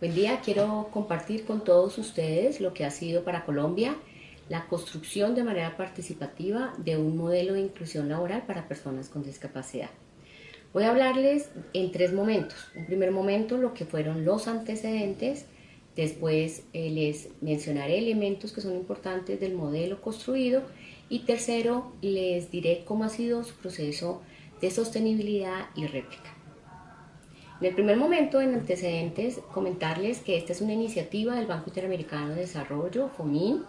Buen día, quiero compartir con todos ustedes lo que ha sido para Colombia la construcción de manera participativa de un modelo de inclusión laboral para personas con discapacidad. Voy a hablarles en tres momentos. Un primer momento, lo que fueron los antecedentes, después eh, les mencionaré elementos que son importantes del modelo construido y tercero, les diré cómo ha sido su proceso de sostenibilidad y réplica. En el primer momento, en antecedentes, comentarles que esta es una iniciativa del Banco Interamericano de Desarrollo, FOMIN,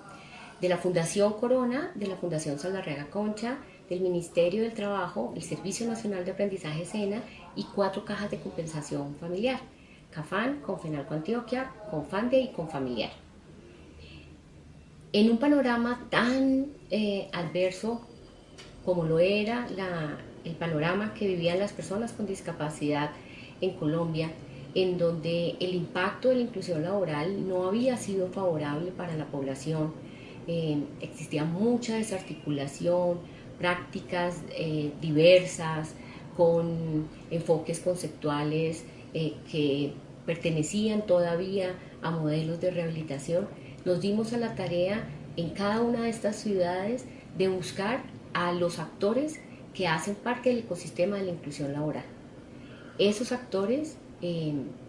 de la Fundación Corona, de la Fundación Saldarrega Concha, del Ministerio del Trabajo, el Servicio Nacional de Aprendizaje SENA y cuatro cajas de compensación familiar, CAFAN, Confenalco Antioquia, Confande y Confamiliar. En un panorama tan eh, adverso como lo era el panorama que vivían las personas con discapacidad en Colombia, en donde el impacto de la inclusión laboral no había sido favorable para la población, eh, existía mucha desarticulación, prácticas eh, diversas, con enfoques conceptuales eh, que pertenecían todavía a modelos de rehabilitación, nos dimos a la tarea en cada una de estas ciudades de buscar a los actores que hacen parte del ecosistema de la inclusión laboral. Esos actores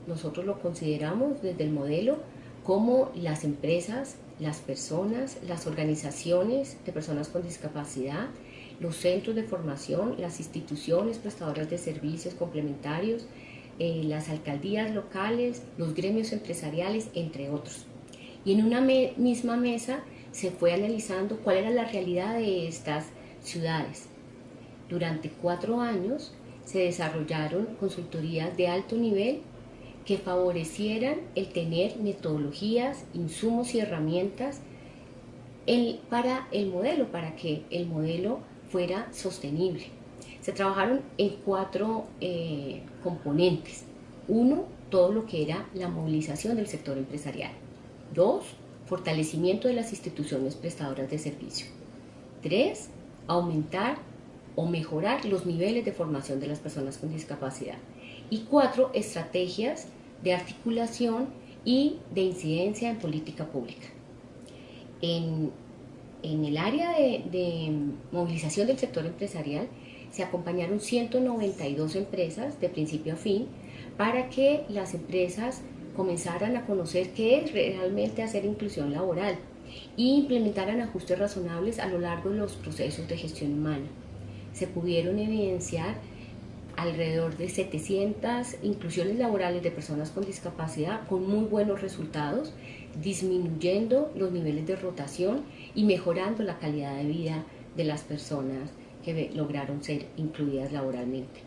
nosotros lo consideramos desde el modelo como las empresas, las personas, las organizaciones de personas con discapacidad, los centros de formación, las instituciones prestadoras de servicios complementarios, eh, las alcaldías locales, los gremios empresariales, entre otros. Y en una misma mesa se fue analizando cuál era la realidad de estas ciudades. Durante cuatro años se desarrollaron consultorías de alto nivel que favorecieran el tener metodologías, insumos y herramientas para el modelo, para que el modelo fuera sostenible. Se trabajaron en cuatro eh, componentes. Uno, todo lo que era la movilización del sector empresarial. Dos, fortalecimiento de las instituciones prestadoras de servicio. Tres, aumentar o mejorar los niveles de formación de las personas con discapacidad y cuatro estrategias de articulación y de incidencia en política pública. En, el área de, movilización del sector empresarial se acompañaron 192 empresas de principio a fin para que las empresas comenzaran a conocer qué es realmente hacer inclusión laboral e implementaran ajustes razonables a lo largo de los procesos de gestión humana. Se pudieron evidenciar alrededor de 700 inclusiones laborales de personas con discapacidad con muy buenos resultados, disminuyendo los niveles de rotación y mejorando la calidad de vida de las personas que lograron ser incluidas laboralmente.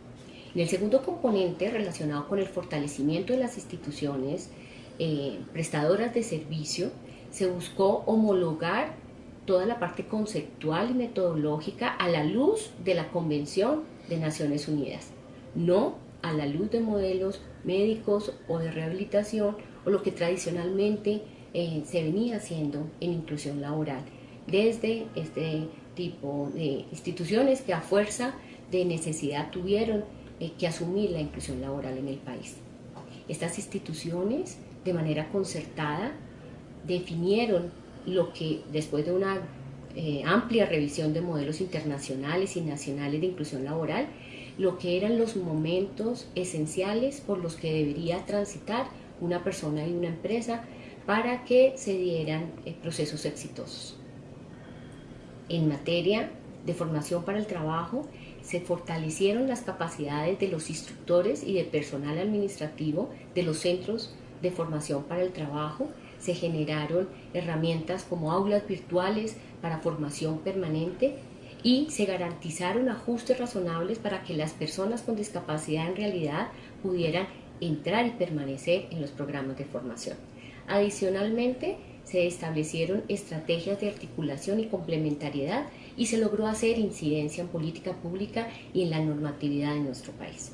En el segundo componente, relacionado con el fortalecimiento de las instituciones eh, prestadoras de servicio, se buscó homologar toda la parte conceptual y metodológica a la luz de la Convención de Naciones Unidas no a la luz de modelos médicos o de rehabilitación o lo que tradicionalmente eh, se venía haciendo en inclusión laboral desde este tipo de instituciones que a fuerza de necesidad tuvieron eh, que asumir la inclusión laboral en el país. Estas instituciones de manera concertada definieron lo que después de una eh, amplia revisión de modelos internacionales y nacionales de inclusión laboral lo que eran los momentos esenciales por los que debería transitar una persona y una empresa para que se dieran eh, procesos exitosos. En materia de formación para el trabajo, se fortalecieron las capacidades de los instructores y de personal administrativo de los centros de formación para el trabajo, se generaron herramientas como aulas virtuales para formación permanente y se garantizaron ajustes razonables para que las personas con discapacidad en realidad pudieran entrar y permanecer en los programas de formación. Adicionalmente, se establecieron estrategias de articulación y complementariedad y se logró hacer incidencia en política pública y en la normatividad de nuestro país.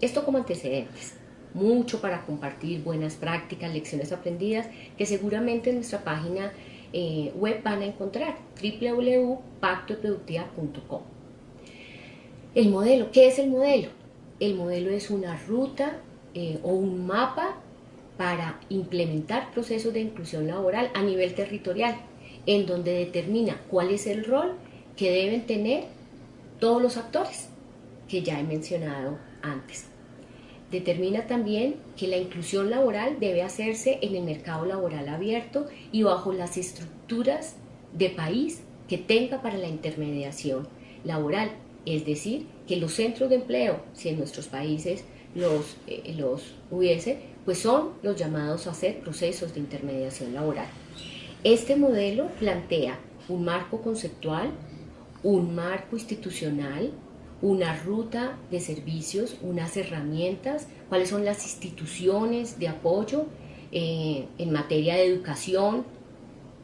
Esto como antecedentes. Mucho para compartir buenas prácticas, lecciones aprendidas, que seguramente en nuestra página eh, web van a encontrar www.pactoproductiva.com. El modelo, ¿qué es el modelo? El modelo es una ruta eh, o un mapa para implementar procesos de inclusión laboral a nivel territorial, en donde determina cuál es el rol que deben tener todos los actores que ya he mencionado antes. Determina también que la inclusión laboral debe hacerse en el mercado laboral abierto y bajo las estructuras de país que tenga para la intermediación laboral, es decir, que los centros de empleo, si en nuestros países los, eh, los hubiese, pues son los llamados a hacer procesos de intermediación laboral. Este modelo plantea un marco conceptual, un marco institucional, una ruta de servicios, unas herramientas, cuáles son las instituciones de apoyo eh, en materia de educación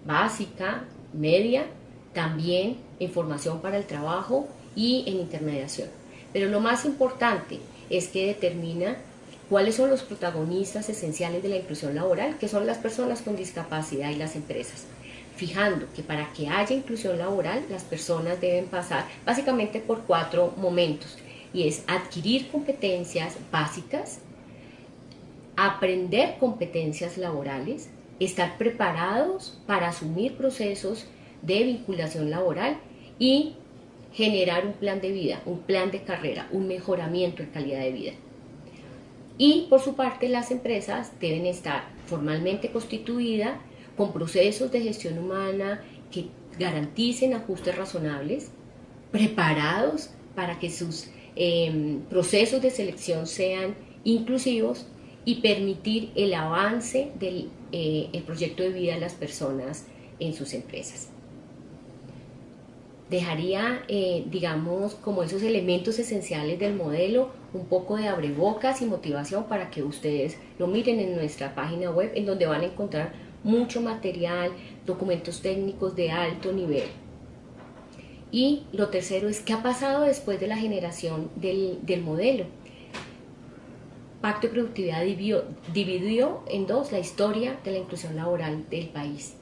básica, media, también en formación para el trabajo y en intermediación. Pero lo más importante es que determina cuáles son los protagonistas esenciales de la inclusión laboral, que son las personas con discapacidad y las empresas fijando que para que haya inclusión laboral las personas deben pasar básicamente por cuatro momentos y es adquirir competencias básicas, aprender competencias laborales, estar preparados para asumir procesos de vinculación laboral y generar un plan de vida, un plan de carrera, un mejoramiento en calidad de vida. Y por su parte las empresas deben estar formalmente constituidas con procesos de gestión humana que garanticen ajustes razonables, preparados para que sus em, procesos de selección sean inclusivos y permitir el avance del eh, proyecto de vida de las personas en sus empresas. Dejaría, eh, digamos, como esos elementos esenciales del modelo, un poco de abrebocas y motivación para que ustedes lo miren en nuestra página web, en donde van a encontrar mucho material, documentos técnicos de alto nivel. Y lo tercero es qué ha pasado después de la generación del, modelo. Pacto de Productividad dividió, dividió en dos la historia de la inclusión laboral del país.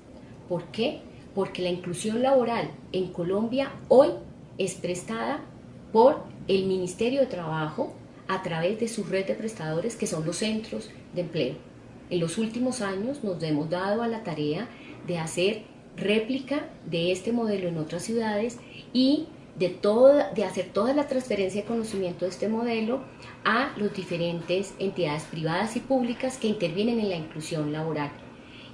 ¿Por qué? Porque la inclusión laboral en Colombia hoy es prestada por el Ministerio de Trabajo a través de su red de prestadores que son los centros de empleo. En los últimos años nos hemos dado a la tarea de hacer réplica de este modelo en otras ciudades y de, de hacer toda la transferencia de conocimiento de este modelo a las diferentes entidades privadas y públicas que intervienen en la inclusión laboral.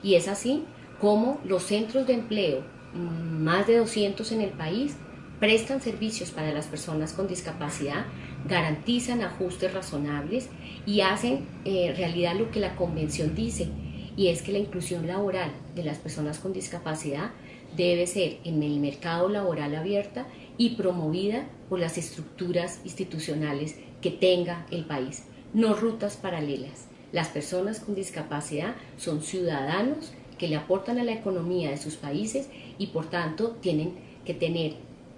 Y es así como los centros de empleo, mm, más de 200 en el país, prestan servicios para las personas con discapacidad, garantizan ajustes razonables y hacen eh, realidad lo que la convención dice, y es que la inclusión laboral de las personas con discapacidad debe ser en el mercado laboral abierta y promovida por las estructuras institucionales que tenga el país, no rutas paralelas. Las personas con discapacidad son ciudadanos que le aportan a la economía de sus países y por tanto tienen que tener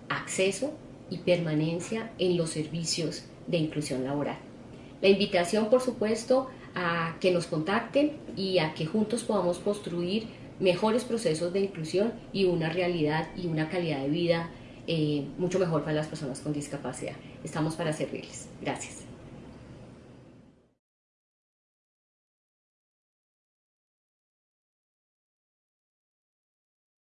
acceso y permanencia en los servicios de inclusión laboral. La invitación, por supuesto, a que nos contacten y a que juntos podamos construir mejores procesos de inclusión y una realidad y una calidad de vida eh, mucho mejor para las personas con discapacidad. Estamos para servirles. Gracias.